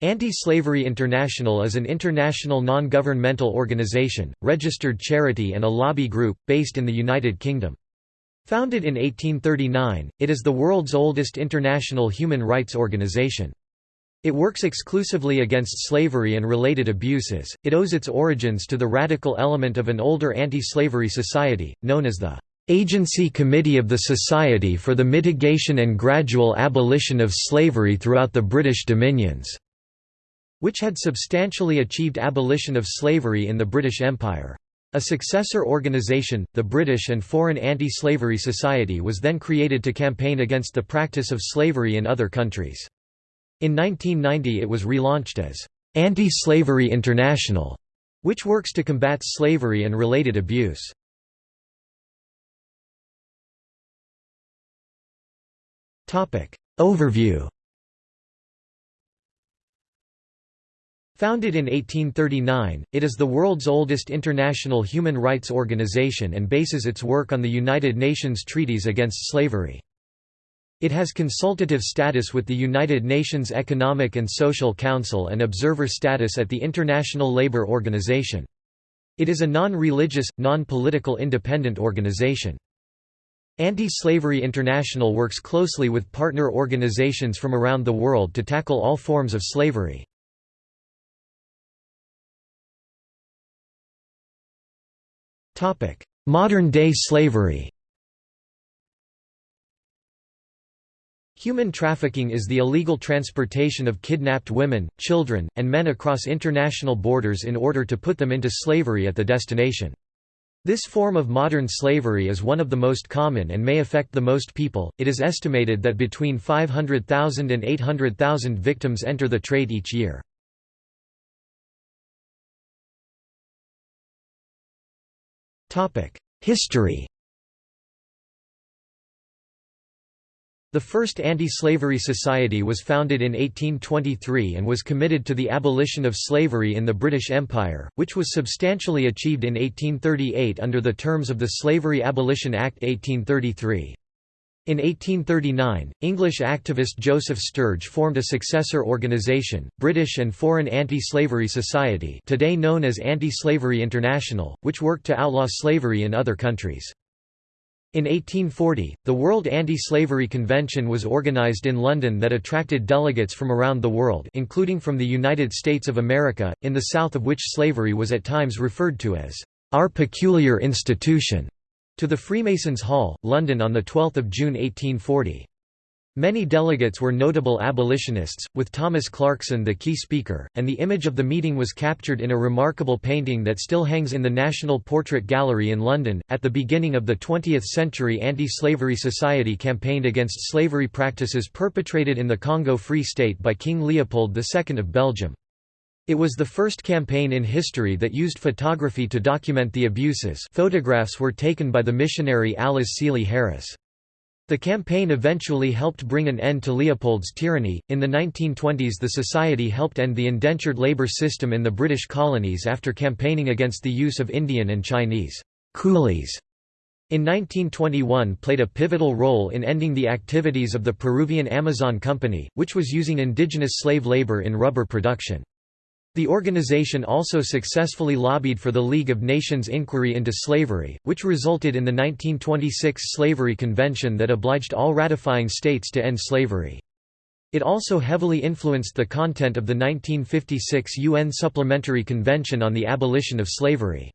Anti-Slavery International is an international non-governmental organization, registered charity and a lobby group, based in the United Kingdom. Founded in 1839, it is the world's oldest international human rights organization. It works exclusively against slavery and related abuses. It owes its origins to the radical element of an older anti-slavery society, known as the Agency Committee of the Society for the Mitigation and Gradual Abolition of Slavery throughout the British Dominions which had substantially achieved abolition of slavery in the British Empire. A successor organisation, the British and Foreign Anti-Slavery Society was then created to campaign against the practice of slavery in other countries. In 1990 it was relaunched as Anti-Slavery International, which works to combat slavery and related abuse. Overview Founded in 1839, it is the world's oldest international human rights organization and bases its work on the United Nations treaties against slavery. It has consultative status with the United Nations Economic and Social Council and observer status at the International Labour Organization. It is a non-religious, non-political independent organization. Anti-Slavery International works closely with partner organizations from around the world to tackle all forms of slavery. Modern-day slavery Human trafficking is the illegal transportation of kidnapped women, children, and men across international borders in order to put them into slavery at the destination. This form of modern slavery is one of the most common and may affect the most people. It is estimated that between 500,000 and 800,000 victims enter the trade each year. History The first anti-slavery society was founded in 1823 and was committed to the abolition of slavery in the British Empire, which was substantially achieved in 1838 under the terms of the Slavery Abolition Act 1833. In 1839, English activist Joseph Sturge formed a successor organisation, British and Foreign Anti-Slavery Society today known as Anti-Slavery International, which worked to outlaw slavery in other countries. In 1840, the World Anti-Slavery Convention was organised in London that attracted delegates from around the world including from the United States of America, in the south of which slavery was at times referred to as, "...our peculiar institution." To the Freemasons' Hall, London on 12 June 1840. Many delegates were notable abolitionists, with Thomas Clarkson the key speaker, and the image of the meeting was captured in a remarkable painting that still hangs in the National Portrait Gallery in London. At the beginning of the 20th century, Anti Slavery Society campaigned against slavery practices perpetrated in the Congo Free State by King Leopold II of Belgium. It was the first campaign in history that used photography to document the abuses photographs were taken by the missionary Alice Seeley Harris. The campaign eventually helped bring an end to Leopold's tyranny. In the 1920s, the Society helped end the indentured labor system in the British colonies after campaigning against the use of Indian and Chinese coolies. In 1921 played a pivotal role in ending the activities of the Peruvian Amazon Company, which was using indigenous slave labor in rubber production. The organization also successfully lobbied for the League of Nations inquiry into slavery, which resulted in the 1926 Slavery Convention that obliged all ratifying states to end slavery. It also heavily influenced the content of the 1956 UN Supplementary Convention on the Abolition of Slavery.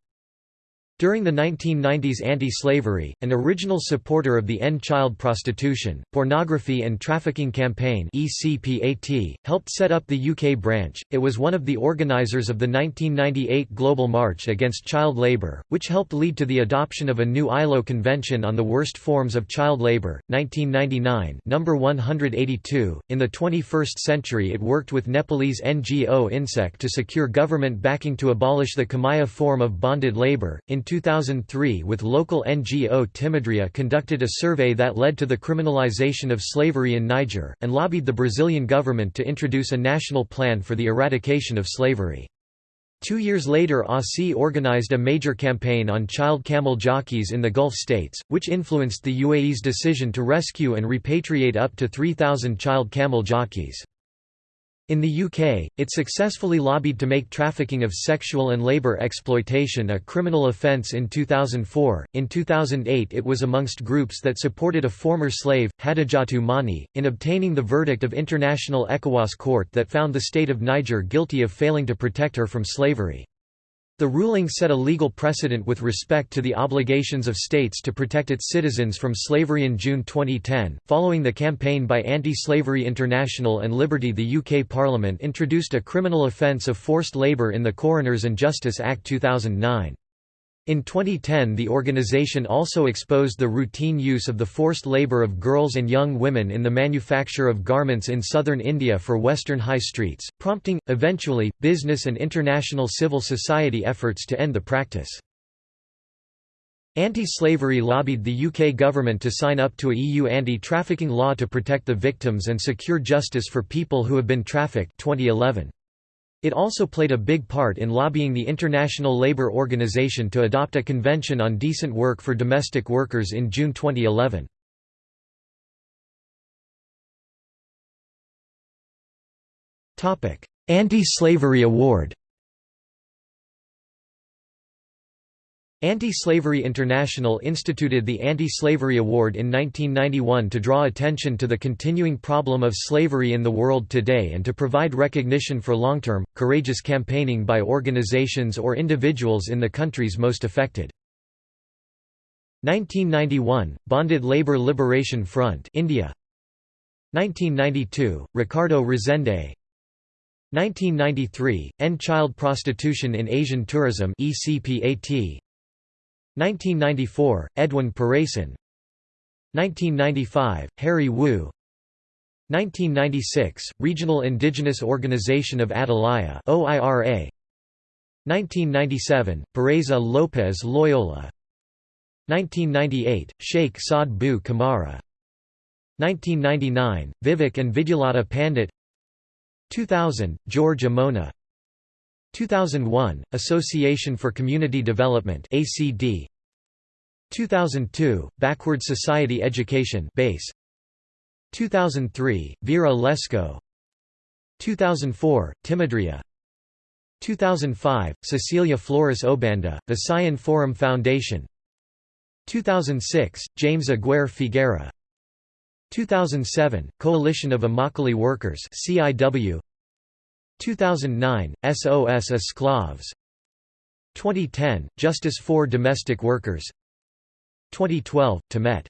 During the 1990s anti-slavery, an original supporter of the End Child Prostitution, Pornography and Trafficking Campaign ECPAT, helped set up the UK branch. It was one of the organisers of the 1998 Global March against child labour, which helped lead to the adoption of a new ILO Convention on the Worst Forms of Child Labour, 1999 number 182. In the 21st century it worked with Nepalese NGO INSEC to secure government backing to abolish the Kamaiya form of bonded labour. In 2003 with local NGO Timidria conducted a survey that led to the criminalization of slavery in Niger, and lobbied the Brazilian government to introduce a national plan for the eradication of slavery. Two years later AUSI organized a major campaign on child camel jockeys in the Gulf states, which influenced the UAE's decision to rescue and repatriate up to 3,000 child camel jockeys. In the UK, it successfully lobbied to make trafficking of sexual and labour exploitation a criminal offence in 2004. In 2008, it was amongst groups that supported a former slave, Hadijatou Mani, in obtaining the verdict of International ECOWAS Court that found the state of Niger guilty of failing to protect her from slavery. The ruling set a legal precedent with respect to the obligations of states to protect its citizens from slavery in June 2010. Following the campaign by Anti Slavery International and Liberty, the UK Parliament introduced a criminal offence of forced labour in the Coroners and Justice Act 2009. In 2010 the organization also exposed the routine use of the forced labor of girls and young women in the manufacture of garments in southern India for western high streets, prompting, eventually, business and international civil society efforts to end the practice. Anti-slavery lobbied the UK government to sign up to a EU anti-trafficking law to protect the victims and secure justice for people who have been trafficked 2011. It also played a big part in lobbying the International Labour Organization to adopt a convention on decent work for domestic workers in June 2011. Anti-Slavery Award Anti-Slavery International instituted the Anti-Slavery Award in 1991 to draw attention to the continuing problem of slavery in the world today and to provide recognition for long-term, courageous campaigning by organizations or individuals in the countries most affected. 1991 – Bonded Labor Liberation Front India. 1992 – Ricardo Rezende 1993 – End Child Prostitution in Asian Tourism ECPAT 1994, Edwin Paraison 1995, Harry Wu. 1996, Regional Indigenous Organization of Atalaya OIRA 1997, Pureza Lopes Loyola. 1998, Cheikh Saad Bouh Kamara. 1999, Vivek and Vidyullata Pandit. 2000, George Omona 2001, Association for Community Development ACD 2002, Backward Society Education base. 2003, Vera Lesko. 2004, Timidria. 2005, Cecilia Flores-Oebanda, Visayan Forum Foundation. 2006, James Aguirre Figuera. 2007, Coalition of Immokalee Workers CIW 2009, SOS Esclaves. 2010, Justice for Domestic Workers. 2012, Temedt.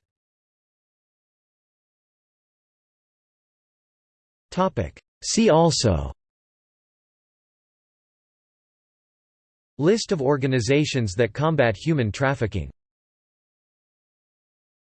See also. List of organizations that combat human trafficking